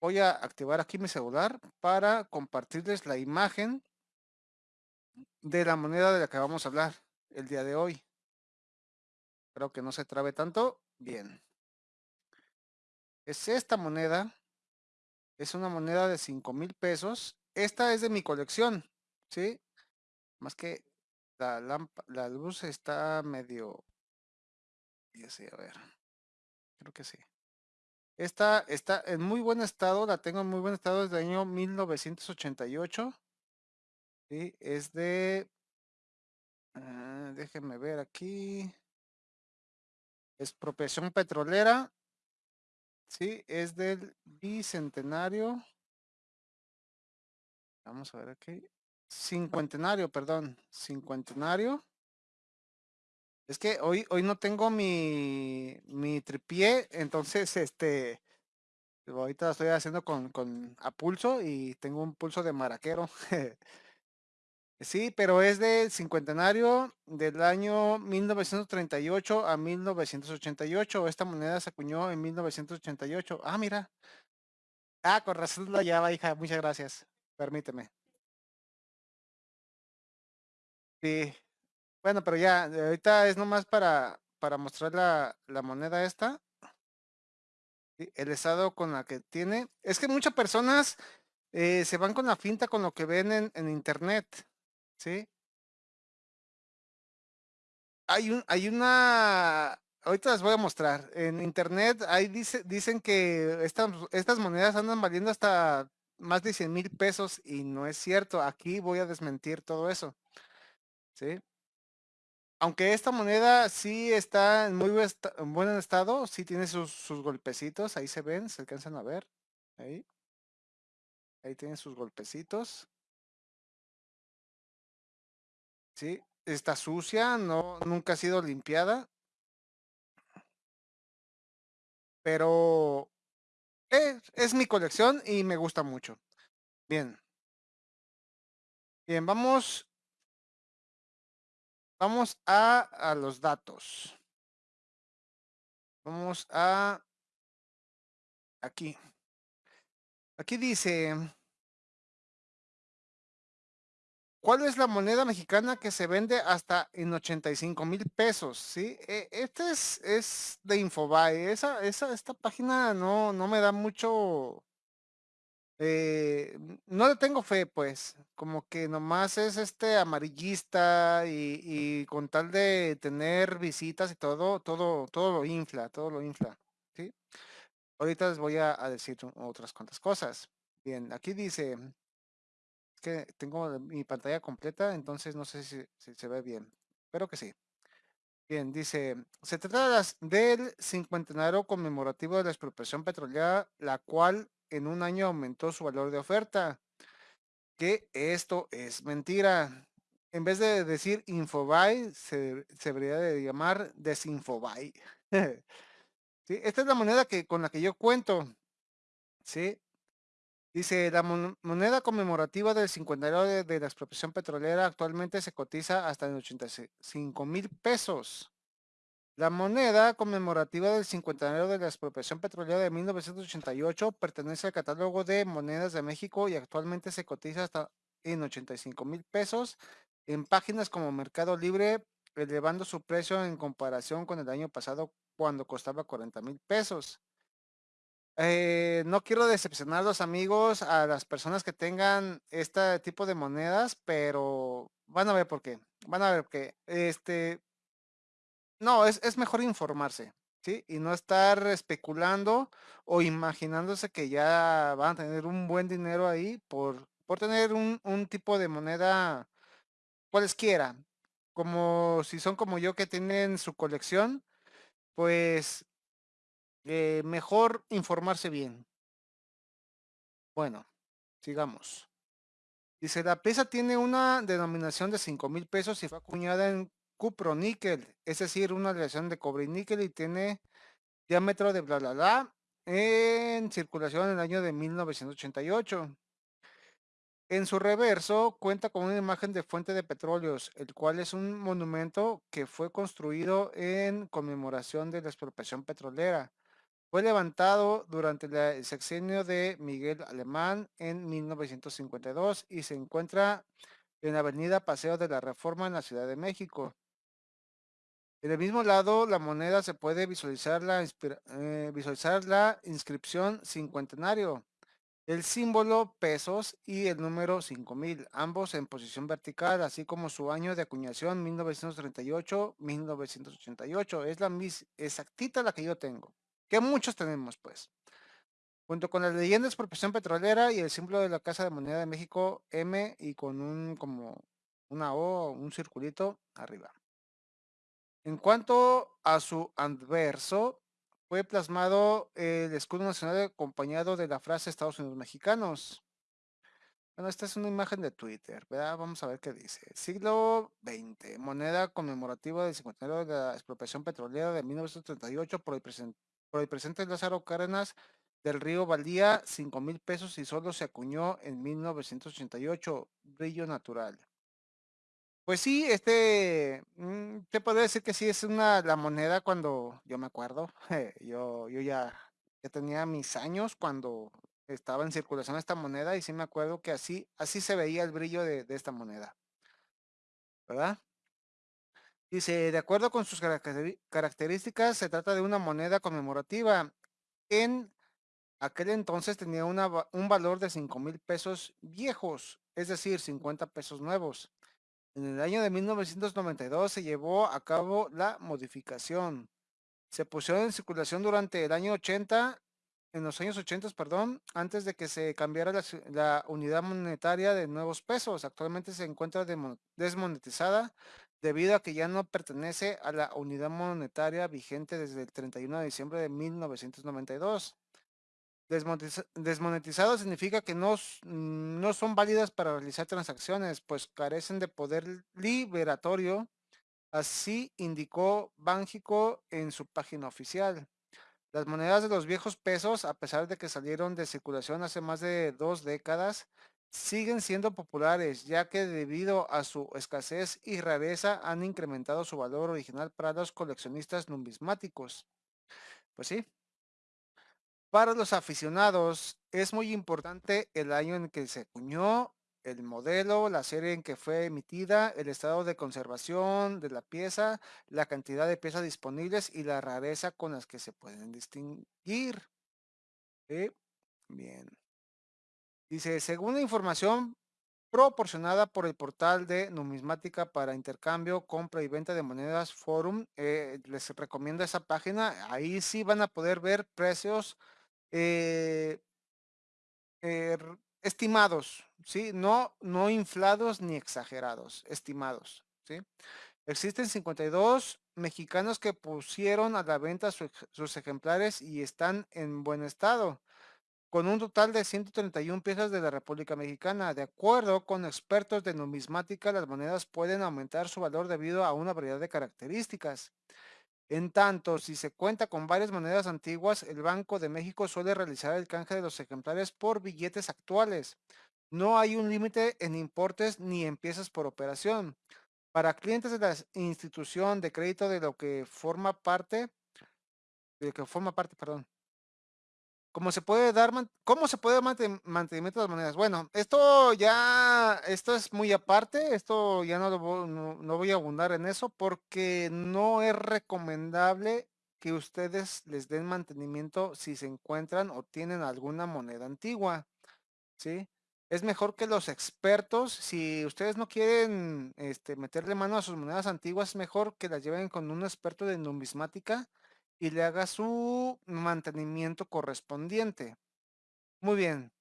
Voy a activar aquí mi celular para compartirles la imagen de la moneda de la que vamos a hablar el día de hoy. Espero que no se trabe tanto. Bien. Es esta moneda. Es una moneda de 5 mil pesos. Esta es de mi colección, ¿sí? Más que la, la luz está medio... Ya sé, a ver. Creo que sí. Esta está en muy buen estado, la tengo en muy buen estado desde el año 1988. ¿sí? Es de... Uh, déjenme ver aquí. Expropiación petrolera. Sí, es del bicentenario. Vamos a ver aquí. Cincuentenario, perdón. Cincuentenario. Es que hoy, hoy no tengo mi, mi tripié, entonces este ahorita estoy haciendo con, con a pulso y tengo un pulso de maraquero. sí, pero es del cincuentenario del año 1938 a 1988. Esta moneda se acuñó en 1988. Ah, mira. Ah, con razón la llave, hija. Muchas gracias. Permíteme. Sí, bueno, pero ya, ahorita es nomás para, para mostrar la, la moneda esta. El estado con la que tiene. Es que muchas personas eh, se van con la finta con lo que ven en, en internet. ¿Sí? Hay un, hay una. Ahorita las voy a mostrar. En internet ahí dice, dicen que estas, estas monedas andan valiendo hasta más de 100 mil pesos y no es cierto. Aquí voy a desmentir todo eso. ¿Sí? Aunque esta moneda sí está en muy buen estado, sí tiene sus, golpecitos, ahí se ven, se alcanzan a ver, ahí. Ahí tiene sus golpecitos. Sí, está sucia, no, nunca ha sido limpiada. Pero eh, es mi colección y me gusta mucho. Bien. Bien, vamos Vamos a, los datos. Vamos a aquí. Aquí dice, ¿cuál es la moneda mexicana que se vende hasta en 85 mil pesos? ¿Sí? E, este es, es de Infobae. Esa, esa, esta página no, no me da mucho eh, no le tengo fe, pues, como que nomás es este amarillista y, con tal de tener visitas y todo, todo, todo lo infla, todo lo infla, ¿sí? Ahorita les voy a, decir otras cuantas cosas. Bien, aquí dice que tengo mi pantalla completa, entonces no sé si, se ve bien. Espero que sí. Bien, dice, se trata del cincuentenario conmemorativo de la expropiación petrolera, la cual en un año aumentó su valor de oferta. Que esto es mentira. En vez de decir Infobuy, se, debería de llamar Desinfobuy. ¿Sí? Esta es la moneda que, con la que yo cuento. ¿Sí? Dice, la moneda conmemorativa del cincuentenario de, de, la expropiación petrolera actualmente se cotiza hasta en 85 mil pesos. La moneda conmemorativa del cincuentenario de la expropiación petrolera de 1988 pertenece al catálogo de monedas de México y actualmente se cotiza hasta en 85 mil pesos en páginas como Mercado Libre, elevando su precio en comparación con el año pasado cuando costaba 40 mil pesos. Eh, no quiero decepcionar a los amigos, a las personas que tengan este tipo de monedas, pero van a ver por qué. Van a ver que este no, es, es mejor informarse, ¿sí? Y no estar especulando o imaginándose que ya van a tener un buen dinero ahí por, por tener un, tipo de moneda cualesquiera. Como si son como yo que tienen su colección, pues eh, mejor informarse bien. Bueno, sigamos. Dice, la pieza tiene una denominación de 5 mil pesos y fue acuñada en cupro-níquel, es decir, una aleación de cobre y níquel y tiene diámetro de bla bla bla en circulación en el año de 1988. En su reverso cuenta con una imagen de fuente de petróleos, el cual es un monumento que fue construido en conmemoración de la expropiación petrolera. Fue levantado durante el sexenio de Miguel Alemán en 1952 y se encuentra en la avenida Paseo de la Reforma en la Ciudad de México. En el mismo lado, la moneda se puede visualizar la, eh, visualizar la inscripción cincuentenario, el símbolo pesos y el número 5000, ambos en posición vertical, así como su año de acuñación 1938-1988. Es la misma exactita la que yo tengo, que muchos tenemos pues. Junto con la leyenda de expropiación petrolera y el símbolo de la Casa de Moneda de México M y con un como una O, un circulito arriba. En cuanto a su anverso, fue plasmado el escudo nacional acompañado de la frase Estados Unidos mexicanos. Bueno, esta es una imagen de Twitter, ¿verdad? Vamos a ver qué dice. Siglo XX, moneda conmemorativa del cincuentenario de la expropiación petrolera de 1938 por el, por el presidente Lázaro Cárdenas del Río Valdía, 5 mil pesos y solo se acuñó en 1988, brillo natural. Pues sí, este, mm, te puedo decir que sí es una, la moneda cuando, yo me acuerdo, yo, yo ya, ya tenía mis años cuando estaba en circulación esta moneda y sí me acuerdo que así, así se veía el brillo de, de esta moneda. ¿Verdad? Dice, de acuerdo con sus características, se trata de una moneda conmemorativa. En aquel entonces tenía una, un valor de 5 mil pesos viejos, es decir, 50 pesos nuevos. En el año de 1992 se llevó a cabo la modificación. Se pusieron en circulación durante el año 80, en los años 80, perdón, antes de que se cambiara la, unidad monetaria de nuevos pesos. Actualmente se encuentra desmonetizada debido a que ya no pertenece a la unidad monetaria vigente desde el 31 de diciembre de 1992. Desmonetizado significa que no, no son válidas para realizar transacciones, pues carecen de poder liberatorio, así indicó Bánjico en su página oficial. Las monedas de los viejos pesos, a pesar de que salieron de circulación hace más de dos décadas, siguen siendo populares, ya que debido a su escasez y rareza han incrementado su valor original para los coleccionistas numismáticos. Pues sí, para los aficionados es muy importante el año en que se acuñó, el modelo, la serie en que fue emitida, el estado de conservación de la pieza, la cantidad de piezas disponibles y la rareza con las que se pueden distinguir. Bien. Dice, según la información proporcionada por el portal de numismática para intercambio, compra y venta de monedas Forum, eh, les recomiendo esa página. Ahí sí van a poder ver precios eh, er, estimados, ¿sí? No, no inflados ni exagerados, estimados, ¿sí? Existen 52 mexicanos que pusieron a la venta sus ejemplares y están en buen estado, con un total de 131 piezas de la República Mexicana. De acuerdo con expertos de numismática, las monedas pueden aumentar su valor debido a una variedad de características. En tanto, si se cuenta con varias monedas antiguas, el Banco de México suele realizar el canje de los ejemplares por billetes actuales. No hay un límite en importes ni en piezas por operación. Para clientes de la institución de crédito de lo que forma parte, de que forma parte, perdón, ¿Cómo se puede dar, cómo se puede mantenimiento de las monedas? Bueno, esto ya, esto es muy aparte, esto ya no, no, voy a abundar en eso porque no es recomendable que ustedes les den mantenimiento si se encuentran o tienen alguna moneda antigua, ¿sí? Es mejor que los expertos, si ustedes no quieren este, meterle mano a sus monedas antiguas, es mejor que las lleven con un experto de numismática y le haga su mantenimiento correspondiente. Muy bien.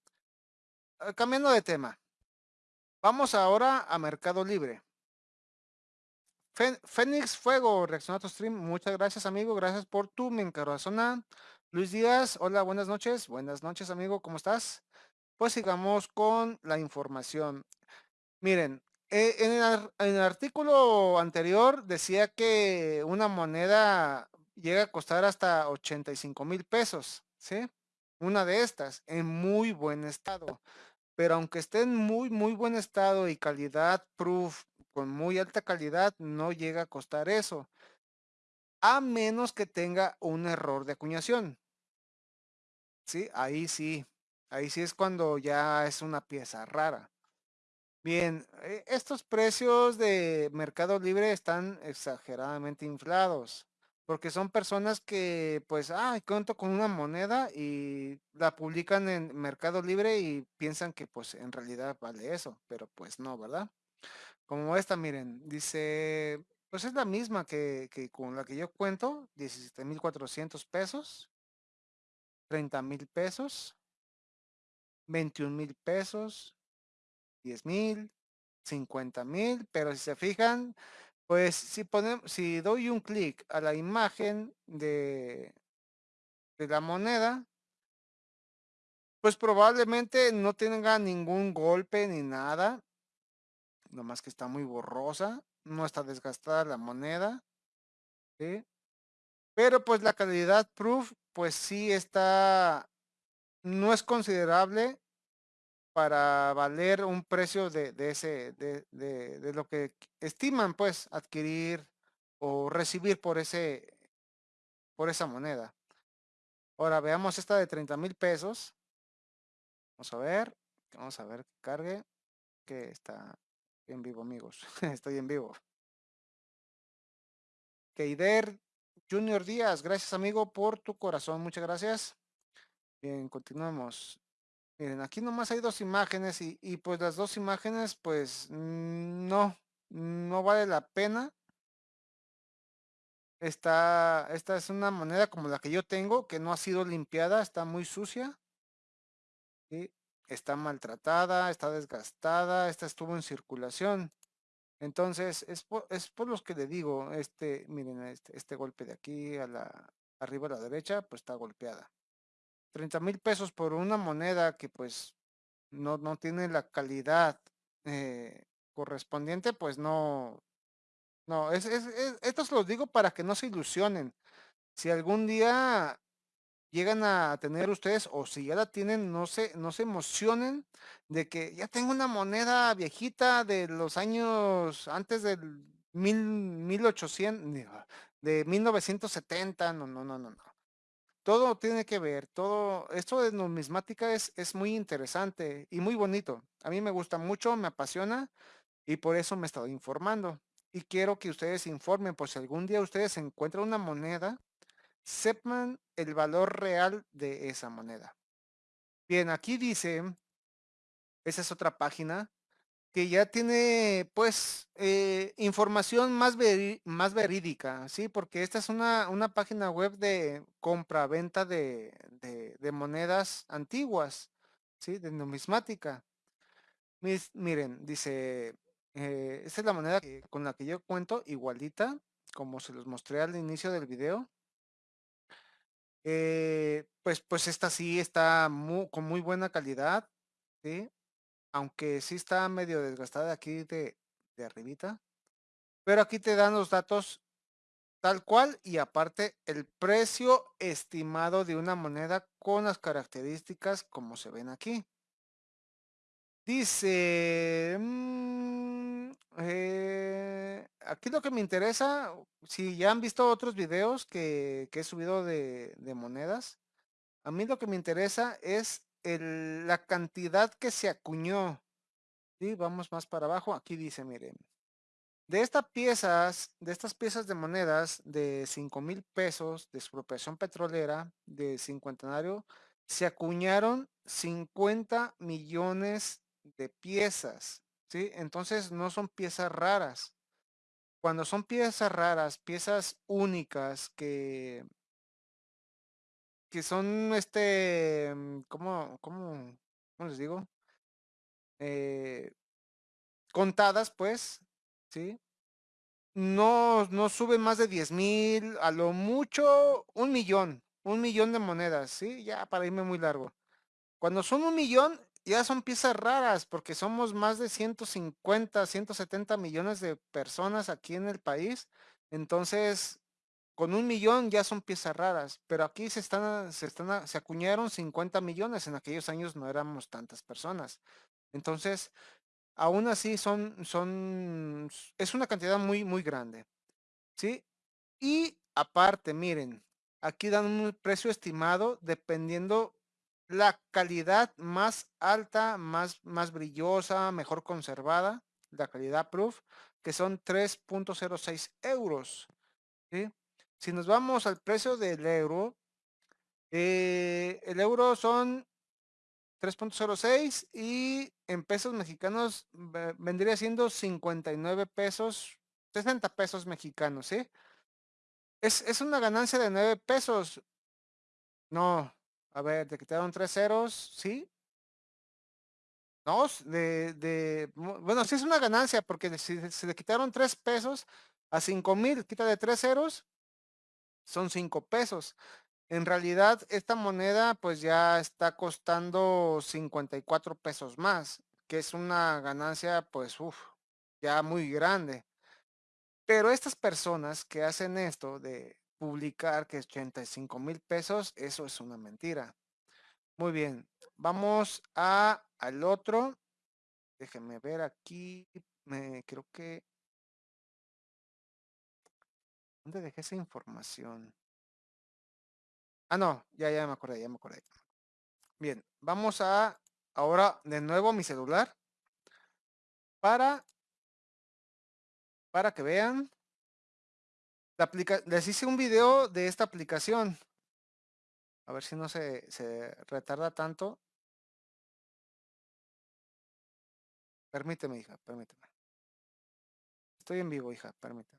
Ah, cambiando de tema. Vamos ahora a Mercado Libre. Fénix Fuego reacciona a tu stream. Muchas gracias, amigo. Gracias por tu me zona. Luis Díaz, hola, buenas noches. Buenas noches, amigo. ¿Cómo estás? Pues sigamos con la información. Miren, eh, en el artículo anterior decía que una moneda llega a costar hasta 85 mil pesos, ¿sí? Una de estas, en muy buen estado. Pero aunque esté en muy, muy buen estado y calidad proof, con muy alta calidad, no llega a costar eso. A menos que tenga un error de acuñación. Sí, ahí sí. Ahí sí es cuando ya es una pieza rara. Bien, eh, estos precios de Mercado Libre están exageradamente inflados, porque son personas que, pues, ay, cuento con una moneda y la publican en Mercado Libre y piensan que, pues, en realidad vale eso, pero pues no, ¿verdad? Como esta, miren, dice, pues es la misma que, que con la que yo cuento, 17,400 pesos, 30 mil pesos, 21 mil pesos, 10 mil, 50 mil, pero si se fijan, pues si ponemos, si doy un clic a la imagen de, la moneda, pues probablemente no tenga ningún golpe ni nada, nomás que está muy borrosa, no está desgastada la moneda. Pero pues la calidad proof, pues sí está, no es considerable para valer un precio de, ese, de, de, de, lo que estiman, pues, adquirir o recibir por ese, por esa moneda. Ahora veamos esta de 30 mil pesos. Vamos a ver, vamos a ver que cargue, que está en vivo, amigos. Estoy en vivo. Keider Junior Díaz, gracias amigo por tu corazón, muchas gracias. Bien, continuamos. Miren, aquí nomás hay dos imágenes y, y pues las dos imágenes pues mm, no, no vale la pena. Esta, esta es una moneda como la que yo tengo, que no ha sido limpiada, está muy sucia. ¿sí? Está maltratada, está desgastada, esta estuvo en circulación. Entonces, es por, es por los que le digo, este, miren, este, este golpe de aquí a la, arriba a la derecha, pues está golpeada. 30 mil pesos por una moneda que pues no, no tiene la calidad eh, correspondiente, pues no, no, es, es, es, esto se los digo para que no se ilusionen. Si algún día llegan a tener ustedes o si ya la tienen, no se, no se emocionen de que ya tengo una moneda viejita de los años antes del mil, 1800, de 1970, no, no, no, no, no. Todo tiene que ver, todo, esto de numismática es, es muy interesante y muy bonito. A mí me gusta mucho, me apasiona y por eso me he estado informando. Y quiero que ustedes informen, por si algún día ustedes encuentran una moneda, sepan el valor real de esa moneda. Bien, aquí dice, esa es otra página, que ya tiene pues eh, información más, veri más verídica, ¿sí? Porque esta es una, una página web de compra-venta de, de, monedas antiguas, ¿sí? De numismática. Mis, miren, dice, eh, esta es la moneda que, con la que yo cuento, igualita, como se los mostré al inicio del video. Eh, pues, pues esta sí está muy, con muy buena calidad, ¿sí? Aunque sí está medio desgastada aquí de, arribita. Pero aquí te dan los datos tal cual y aparte el precio estimado de una moneda con las características como se ven aquí. Dice, mmm, eh, aquí lo que me interesa, si ya han visto otros videos que, he subido de, monedas, a mí lo que me interesa es la cantidad que se acuñó. ¿sí? Vamos más para abajo, aquí dice, miren, de estas piezas, de estas piezas de monedas de 5 mil pesos de expropiación petrolera de cincuentenario, se acuñaron 50 millones de piezas, ¿sí? Entonces no son piezas raras. Cuando son piezas raras, piezas únicas que que son este, ¿cómo, cómo, cómo les digo? Eh, contadas, pues, ¿sí? No, no suben más de 10 mil, a lo mucho un millón, un millón de monedas, ¿sí? Ya para irme muy largo. Cuando son un millón, ya son piezas raras, porque somos más de 150, 170 millones de personas aquí en el país. Entonces, con un millón ya son piezas raras, pero aquí se están, se están, se acuñaron 50 millones, en aquellos años no éramos tantas personas. Entonces, aún así son, son, es una cantidad muy, muy grande. ¿Sí? Y aparte, miren, aquí dan un precio estimado dependiendo la calidad más alta, más, más brillosa, mejor conservada, la calidad proof, que son 3.06 euros. Si nos vamos al precio del euro, eh, el euro son 3.06 y en pesos mexicanos vendría siendo 59 pesos, 60 pesos mexicanos, ¿sí? Es, es una ganancia de 9 pesos. No, a ver, te quitaron tres ceros, ¿sí? No, de, de, bueno, sí es una ganancia porque si se le quitaron tres pesos a cinco mil, quita de tres ceros, son cinco pesos. En realidad, esta moneda pues ya está costando 54 pesos más, que es una ganancia pues uf, ya muy grande. Pero estas personas que hacen esto de publicar que es 85 mil pesos, eso es una mentira. Muy bien, vamos a, al otro. Déjenme ver aquí, me creo que... ¿Dónde dejé esa información? Ah, no, ya, ya me acordé, ya me acordé. Bien, vamos a ahora de nuevo mi celular. Para para que vean. La aplica les hice un video de esta aplicación. A ver si no se, se retarda tanto. Permíteme hija permíteme. Estoy en vivo hija permíteme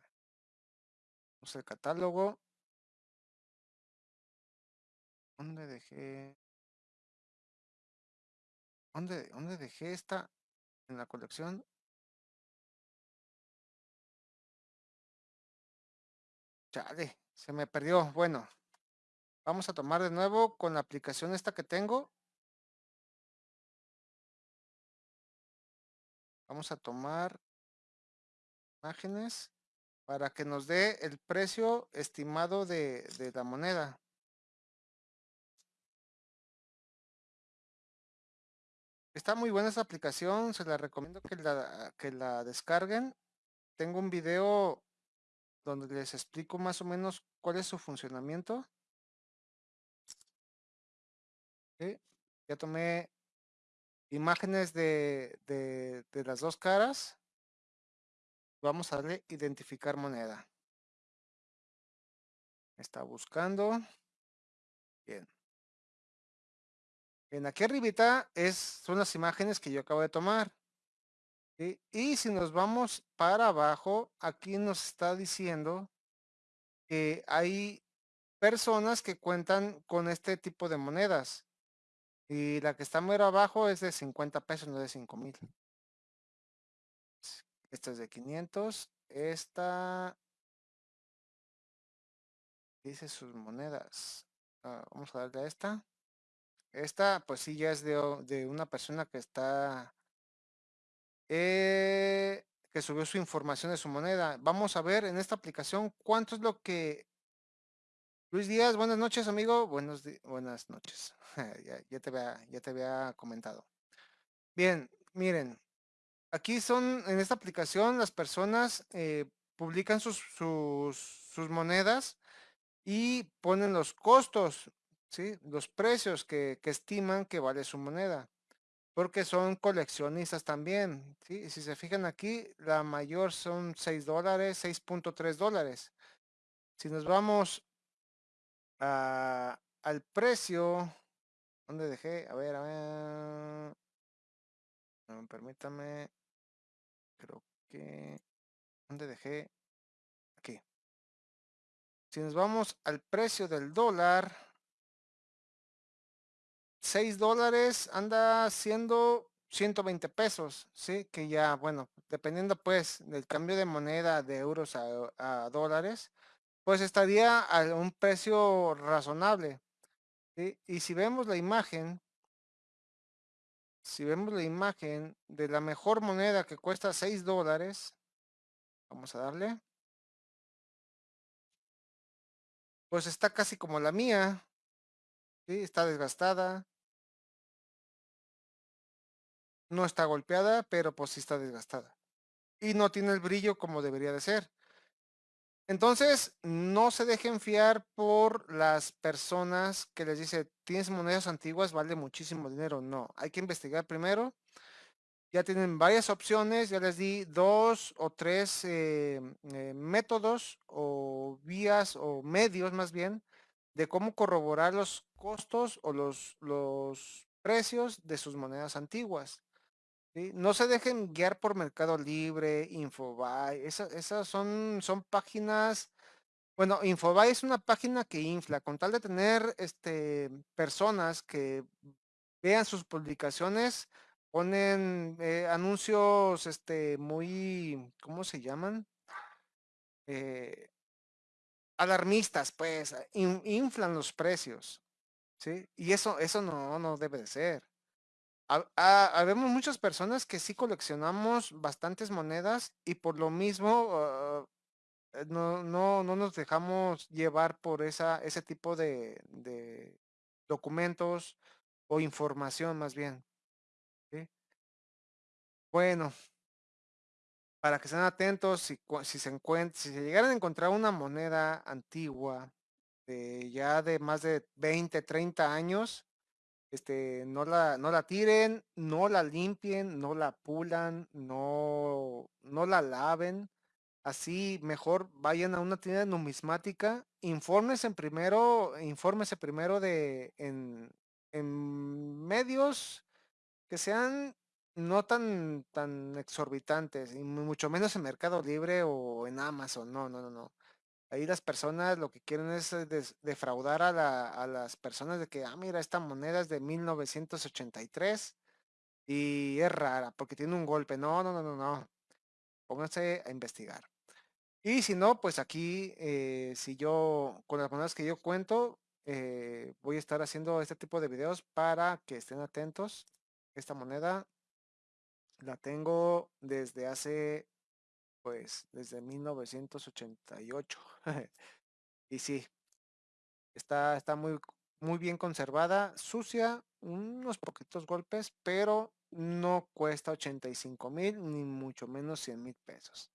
vamos el catálogo ¿Dónde dejé? ¿Dónde, ¿Dónde dejé esta en la colección? Chale, se me perdió. Bueno, vamos a tomar de nuevo con la aplicación esta que tengo. Vamos a tomar imágenes para que nos dé el precio estimado de, la moneda. Está muy buena esta aplicación, se la recomiendo que la, que la descarguen. Tengo un video donde les explico más o menos cuál es su funcionamiento. Ya tomé imágenes de, de las dos caras. Vamos a darle identificar moneda. Está buscando. Bien. En aquí arribita es, son las imágenes que yo acabo de tomar. Y si nos vamos para abajo, aquí nos está diciendo que hay personas que cuentan con este tipo de monedas. Y la que está muy abajo es de 50 pesos, no de 5 mil. Esta es de 500. Esta dice sus monedas. Ah, vamos a darle a esta. Esta, pues sí, ya es de, de una persona que está... Eh, que subió su información de su moneda. Vamos a ver en esta aplicación cuánto es lo que... Luis Díaz, buenas noches, amigo. Buenos buenas noches. ya, te había, ya te había comentado. Bien, miren. Aquí son, en esta aplicación, las personas eh, publican sus, sus, sus monedas y ponen los costos ¿sí? Los precios que, estiman que vale su moneda. Porque son coleccionistas también, ¿sí? Si se fijan aquí, la mayor son 6 dólares, 6.3 dólares. Si nos vamos al precio, ¿dónde dejé? A ver, a ver. permítame. Creo que... ¿Dónde dejé? Aquí. Si nos vamos al precio del dólar, 6 dólares anda siendo 120 pesos, ¿sí? Que ya, bueno, dependiendo pues del cambio de moneda de euros a, dólares, pues estaría a un precio razonable. ¿sí? Y si vemos la imagen, si vemos la imagen de la mejor moneda que cuesta 6 dólares, vamos a darle. Pues está casi como la mía. Está desgastada. No está golpeada, pero pues sí está desgastada. Y no tiene el brillo como debería de ser. Entonces, no se dejen fiar por las personas que les dice, tienes monedas antiguas, vale muchísimo dinero. No, hay que investigar primero. Ya tienen varias opciones, ya les di dos o tres eh, eh, métodos o vías o medios más bien de cómo corroborar los costos o los, los precios de sus monedas antiguas. No se dejen guiar por Mercado Libre, Infobae, esas, son, son páginas, bueno, Infobae es una página que infla, con tal de tener este, personas que vean sus publicaciones, ponen eh, anuncios este, muy, ¿cómo se llaman? Eh, alarmistas, pues, inflan los precios, ¿sí? Y eso, eso no, no debe de ser. Habemos muchas personas que sí coleccionamos bastantes monedas y por lo mismo eh, no, no, no, nos dejamos llevar por esa, ese tipo de, de documentos o información más bien. Bueno, para que estén atentos, si, si se si se llegaran a encontrar una moneda antigua de ya de más de 20, 30 años, este, no la, no la tiren, no la limpien, no la pulan, no, no la laven. Así mejor vayan a una tienda numismática, infórmense primero, primero de en, en medios que sean no tan, tan exorbitantes, y mucho menos en Mercado Libre o en Amazon, no, no, no, no. Ahí las personas lo que quieren es eh, defraudar a, las personas de que, ah, mira, esta moneda es de 1983 y es rara porque tiene un golpe. No, no, no, no, no. Pónganse a investigar. Y si no, pues aquí, eh, si yo, con las monedas que yo cuento, eh, voy a estar haciendo este tipo de videos para que estén atentos. Esta moneda la tengo desde hace pues desde 1988. y sí, está, está muy, muy bien conservada, sucia, unos poquitos golpes, pero no cuesta 85 mil, ni mucho menos 100 mil pesos.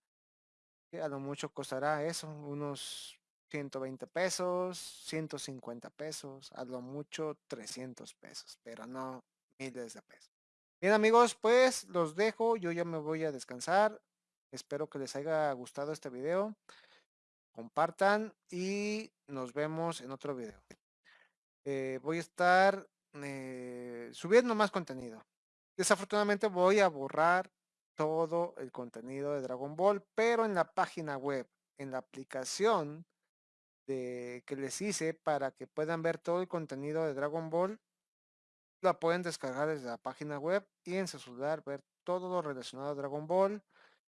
a lo mucho costará eso, unos 120 pesos, 150 pesos, a lo mucho 300 pesos, pero no miles de pesos. Bien amigos, pues los dejo, yo ya me voy a descansar. Espero que les haya gustado este video. Compartan y nos vemos en otro video. Eh, voy a estar eh, subiendo más contenido. Desafortunadamente voy a borrar todo el contenido de Dragon Ball, pero en la página web, en la aplicación de, que les hice para que puedan ver todo el contenido de Dragon Ball, la pueden descargar desde la página web y en su celular ver todo lo relacionado a Dragon Ball,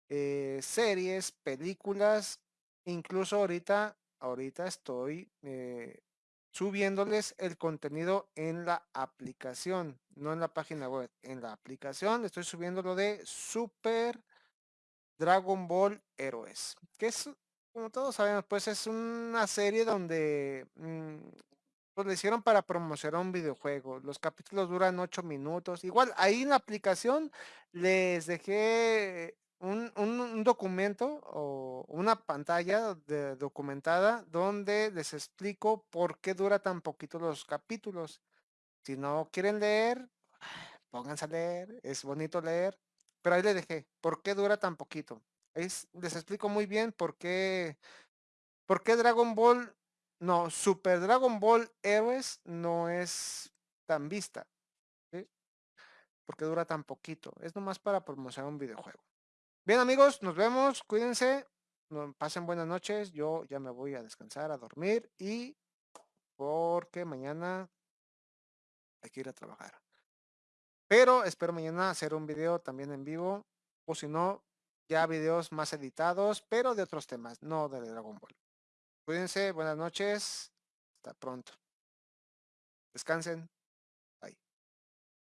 eh, series, películas, incluso ahorita, ahorita estoy eh, subiéndoles el contenido en la aplicación, no en la página web, en la aplicación estoy subiendo lo de Super Dragon Ball Héroes, que es, como todos sabemos, pues es una serie donde mm, pues le hicieron para promocionar un videojuego. Los capítulos duran ocho minutos. Igual ahí en la aplicación les dejé un, documento o una pantalla documentada donde les explico por qué dura tan poquito los capítulos. Si no quieren leer, pónganse a leer, es bonito leer, pero ahí les dejé, ¿por qué dura tan poquito? Es, les explico muy bien por qué, por qué Dragon Ball, no, Super Dragon Ball Heroes no es tan vista, porque dura tan poquito, es nomás para promocionar un videojuego. Bien amigos, nos vemos, cuídense, pasen buenas noches, yo ya me voy a descansar, a dormir y porque mañana hay que ir a trabajar. Pero espero mañana hacer un video también en vivo o si no, ya videos más editados, pero de otros temas, no de Dragon Ball. Cuídense, buenas noches, hasta pronto. Descansen.